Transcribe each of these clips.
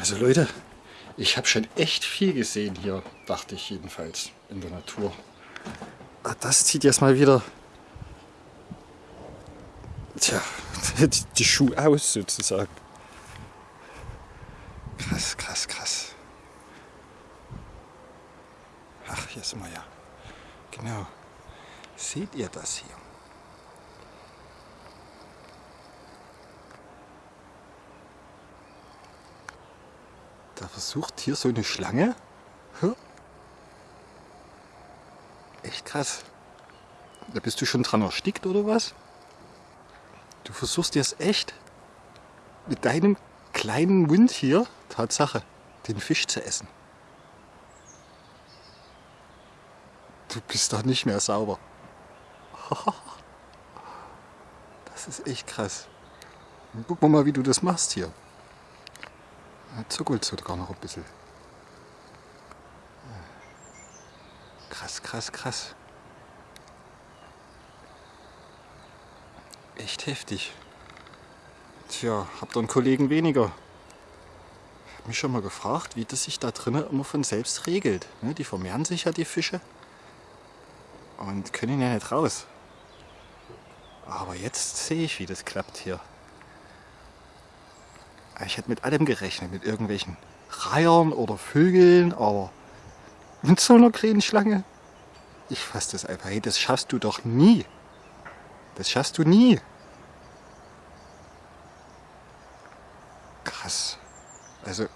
Also Leute, ich habe schon echt viel gesehen hier, dachte ich jedenfalls, in der Natur. Ah, das zieht jetzt mal wieder tja, die Schuhe aus sozusagen. Krass, krass, krass. Ach, hier sind wir ja. Genau. Seht ihr das hier? Da versucht hier so eine Schlange. Echt krass. Da bist du schon dran erstickt oder was? Du versuchst jetzt echt mit deinem kleinen Mund hier, Tatsache, den Fisch zu essen. Du bist doch nicht mehr sauber. Das ist echt krass. wir mal, wie du das machst hier. Zuckelt sogar noch ein bisschen. Krass, krass, krass. Echt heftig. Tja, habt ihr einen Kollegen weniger? Ich habe mich schon mal gefragt, wie das sich da drinnen immer von selbst regelt. Ne, die vermehren sich ja, die Fische. Und können ja nicht raus. Aber jetzt sehe ich, wie das klappt hier. Ich hätte mit allem gerechnet, mit irgendwelchen Reihern oder Vögeln, aber mit so einer kleinen Schlange. Ich fasse das einfach. Hey, das schaffst du doch nie. Das schaffst du nie. Krass. Also.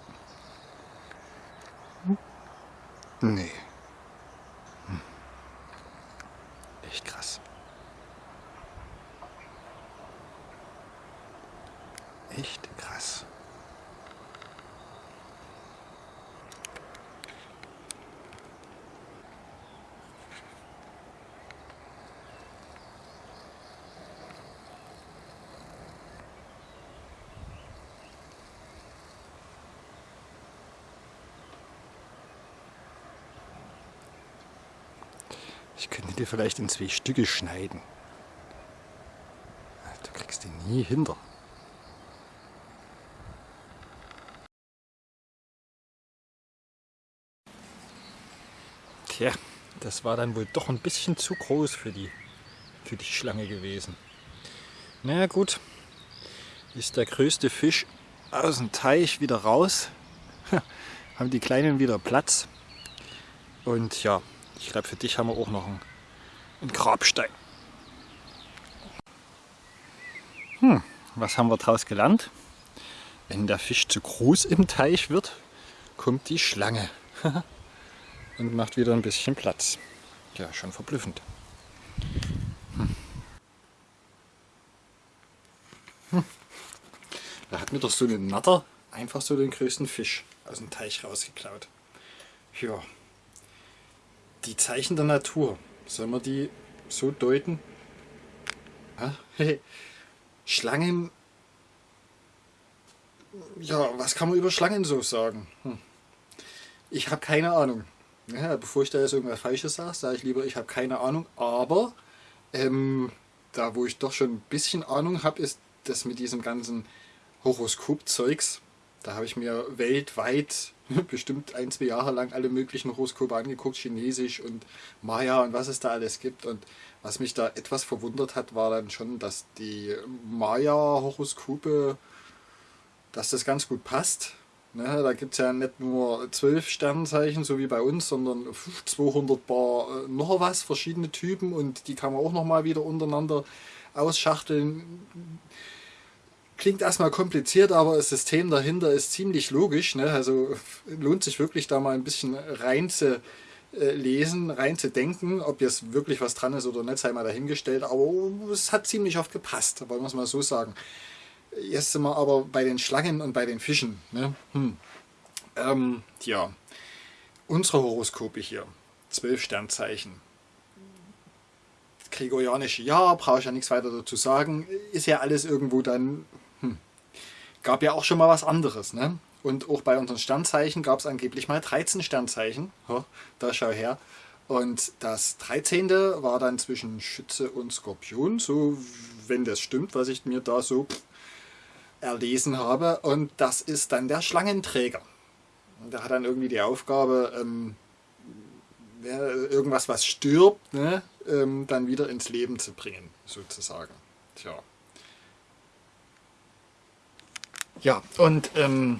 Nee. Hm. Echt krass. Echt krass. Ich könnte dir vielleicht in zwei Stücke schneiden. Du kriegst den nie hinter. Tja, das war dann wohl doch ein bisschen zu groß für die, für die Schlange gewesen. Na gut, ist der größte Fisch aus dem Teich wieder raus. haben die Kleinen wieder Platz. Und ja, ich glaube, für dich haben wir auch noch einen, einen Grabstein. Hm, was haben wir daraus gelernt? Wenn der Fisch zu groß im Teich wird, kommt die Schlange und macht wieder ein bisschen Platz. Ja, schon verblüffend. Hm. Hm. Da hat mir doch so eine Natter einfach so den größten Fisch aus dem Teich rausgeklaut. Ja, die Zeichen der Natur, sollen wir die so deuten? Schlangen, ja, was kann man über Schlangen so sagen? Hm. Ich habe keine Ahnung. Ja, bevor ich da jetzt irgendwas Falsches sage, sage ich lieber, ich habe keine Ahnung. Aber ähm, da, wo ich doch schon ein bisschen Ahnung habe, ist das mit diesem ganzen Horoskop-Zeugs. Da habe ich mir weltweit bestimmt ein, zwei Jahre lang alle möglichen Horoskope angeguckt, Chinesisch und Maya und was es da alles gibt. Und was mich da etwas verwundert hat, war dann schon, dass die Maya-Horoskope, dass das ganz gut passt. Ne, da gibt es ja nicht nur zwölf Sternzeichen, so wie bei uns, sondern 200 Bar äh, noch was, verschiedene Typen und die kann man auch nochmal wieder untereinander ausschachteln Klingt erstmal kompliziert, aber das System dahinter ist ziemlich logisch. Ne? Also lohnt sich wirklich da mal ein bisschen rein zu äh, lesen, rein zu denken. Ob jetzt wirklich was dran ist oder nicht, sei mal dahingestellt. Aber es hat ziemlich oft gepasst, wollen wir es mal so sagen. Jetzt sind wir aber bei den Schlangen und bei den Fischen. Ne? Hm. Ähm, ja, unsere Horoskope hier, zwölf Sternzeichen. Gregorianische Jahr, brauche ich ja nichts weiter dazu sagen, ist ja alles irgendwo dann gab ja auch schon mal was anderes. Ne? Und auch bei unseren Sternzeichen gab es angeblich mal 13 Sternzeichen. Da schau her. Und das 13. war dann zwischen Schütze und Skorpion. So, wenn das stimmt, was ich mir da so erlesen habe und das ist dann der Schlangenträger. Und der hat dann irgendwie die Aufgabe, ähm, irgendwas, was stirbt, ne, ähm, dann wieder ins Leben zu bringen, sozusagen. Tja. Ja, und ähm,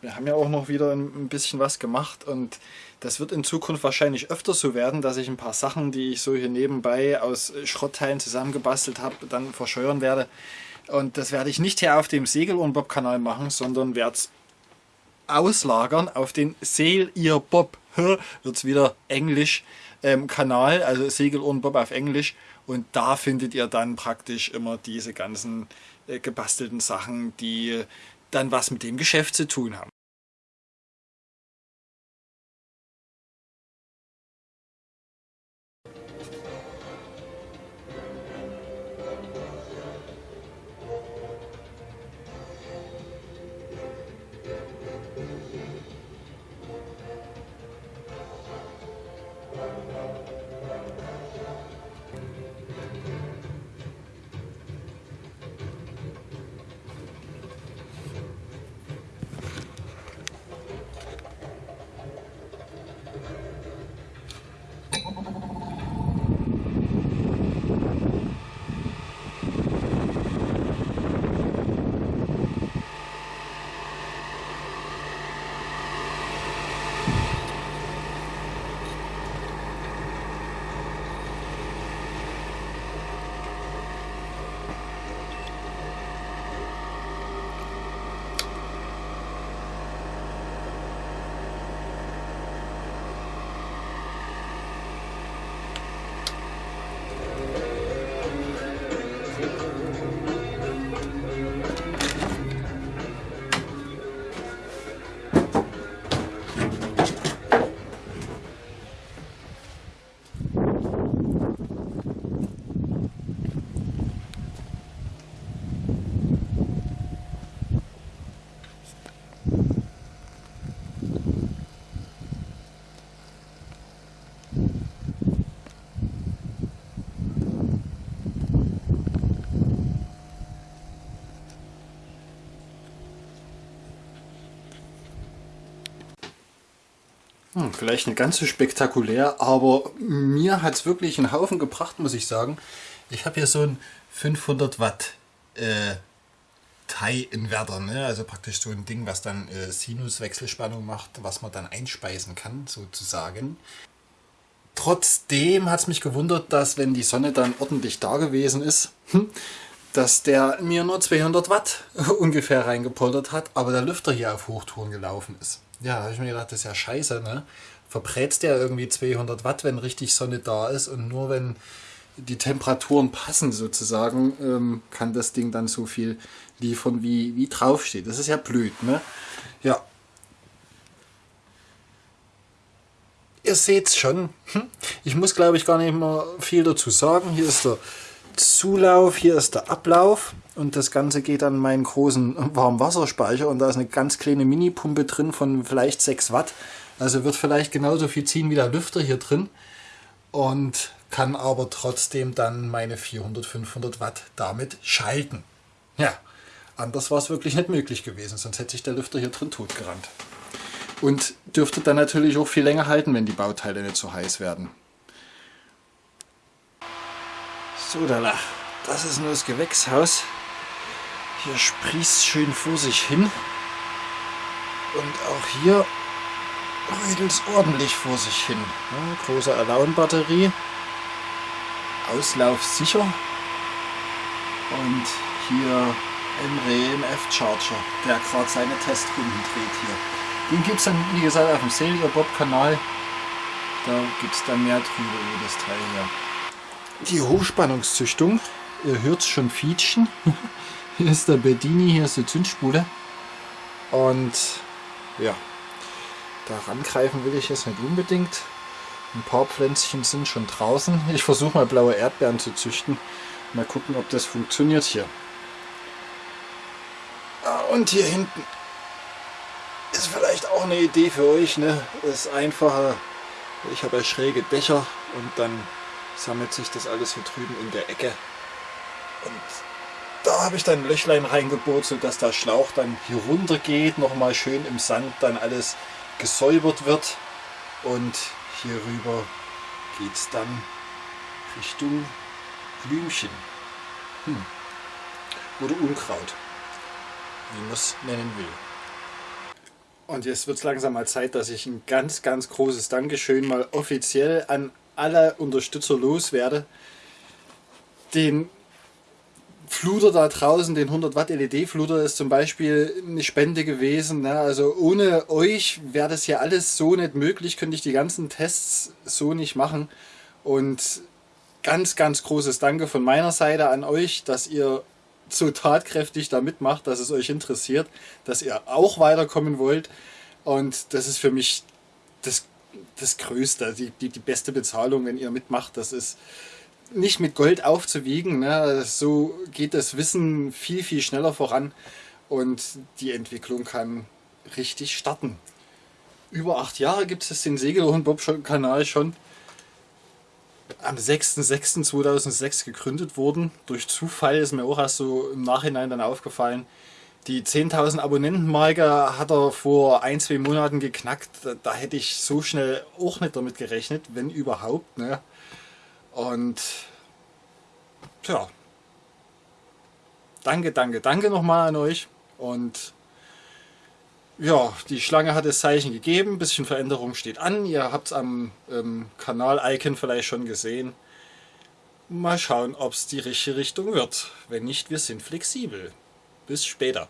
wir haben ja auch noch wieder ein, bisschen was gemacht und das wird in Zukunft wahrscheinlich öfter so werden, dass ich ein paar Sachen, die ich so hier nebenbei aus Schrottteilen zusammengebastelt habe, dann verscheuern werde. Und das werde ich nicht hier auf dem Segel- und Bob-Kanal machen, sondern werde es auslagern auf den Sail Ihr Bob, wird es wieder Englisch ähm, Kanal, also Segel und Bob auf Englisch. Und da findet ihr dann praktisch immer diese ganzen äh, gebastelten Sachen, die dann was mit dem Geschäft zu tun haben. Hm, vielleicht nicht ganz so spektakulär, aber mir hat es wirklich einen Haufen gebracht, muss ich sagen. Ich habe hier so ein 500 Watt äh, Thai-Inverter, ne? also praktisch so ein Ding, was dann äh, Sinuswechselspannung macht, was man dann einspeisen kann, sozusagen. Trotzdem hat es mich gewundert, dass wenn die Sonne dann ordentlich da gewesen ist, hm, dass der mir nur 200 Watt ungefähr reingepoltert hat, aber der Lüfter hier auf Hochtouren gelaufen ist. Ja, habe ich mir gedacht, das ist ja scheiße, ne? Verbrätst der irgendwie 200 Watt, wenn richtig Sonne da ist und nur wenn die Temperaturen passen sozusagen, ähm, kann das Ding dann so viel liefern, wie, wie draufsteht. Das ist ja blöd, ne? Ja. Ihr seht es schon. Hm? Ich muss, glaube ich, gar nicht mehr viel dazu sagen. Hier ist der Zulauf, hier ist der Ablauf und das Ganze geht an meinen großen Warmwasserspeicher und da ist eine ganz kleine Mini-Pumpe drin von vielleicht 6 Watt. Also wird vielleicht genauso viel ziehen wie der Lüfter hier drin und kann aber trotzdem dann meine 400, 500 Watt damit schalten. Ja, anders war es wirklich nicht möglich gewesen, sonst hätte sich der Lüfter hier drin totgerannt. Und dürfte dann natürlich auch viel länger halten, wenn die Bauteile nicht so heiß werden. So, da, das ist nur das Gewächshaus. Hier sprießt schön vor sich hin. Und auch hier rödelt es ordentlich vor sich hin. Ja, große Alaun-Batterie. Auslauf sicher. Und hier Emre MF Charger, der gerade seine Testrunden dreht hier. Den gibt es dann, wie gesagt, auf dem Sailor Bob Kanal. Da gibt es dann mehr drüber über das Teil hier die Hochspannungszüchtung. Ihr hört es schon fietschen. hier ist der Bedini, hier ist die Zündspule. Und ja, da rangreifen will ich jetzt nicht unbedingt. Ein paar Pflänzchen sind schon draußen. Ich versuche mal blaue Erdbeeren zu züchten. Mal gucken, ob das funktioniert hier. Ah, und hier hinten ist vielleicht auch eine Idee für euch. Ne? Das ist einfacher. Ich habe ja schräge Dächer und dann sammelt sich das alles hier drüben in der Ecke. Und da habe ich dann ein Löchlein reingebohrt, sodass der Schlauch dann hier runter geht, nochmal schön im Sand dann alles gesäubert wird. Und hier rüber geht es dann Richtung Blümchen. Hm. Oder Unkraut, wie man es nennen will. Und jetzt wird es langsam mal Zeit, dass ich ein ganz, ganz großes Dankeschön mal offiziell an alle Unterstützer loswerde. Den Fluter da draußen, den 100 Watt LED Fluter ist zum Beispiel eine Spende gewesen. Ne? Also ohne euch wäre das ja alles so nicht möglich, könnte ich die ganzen Tests so nicht machen. Und ganz, ganz großes Danke von meiner Seite an euch, dass ihr so tatkräftig da mitmacht, dass es euch interessiert, dass ihr auch weiterkommen wollt. Und das ist für mich das, das Größte, die, die, die beste Bezahlung, wenn ihr mitmacht. Das ist nicht mit Gold aufzuwiegen. Ne? So geht das Wissen viel, viel schneller voran und die Entwicklung kann richtig starten. Über acht Jahre gibt es den Segelohn Bob Kanal schon. Am 6.6.2006 gegründet worden. Durch Zufall ist mir auch erst so im Nachhinein dann aufgefallen. Die 10.000 Abonnentenmarke hat er vor ein, zwei Monaten geknackt. Da, hätte ich so schnell auch nicht damit gerechnet, wenn überhaupt. Ne? Und tja, danke, danke, danke nochmal an euch. Und ja, die Schlange hat das Zeichen gegeben, ein bisschen Veränderung steht an. Ihr habt es am ähm, Kanal-Icon vielleicht schon gesehen. Mal schauen, ob es die richtige Richtung wird. Wenn nicht, wir sind flexibel. Bis später.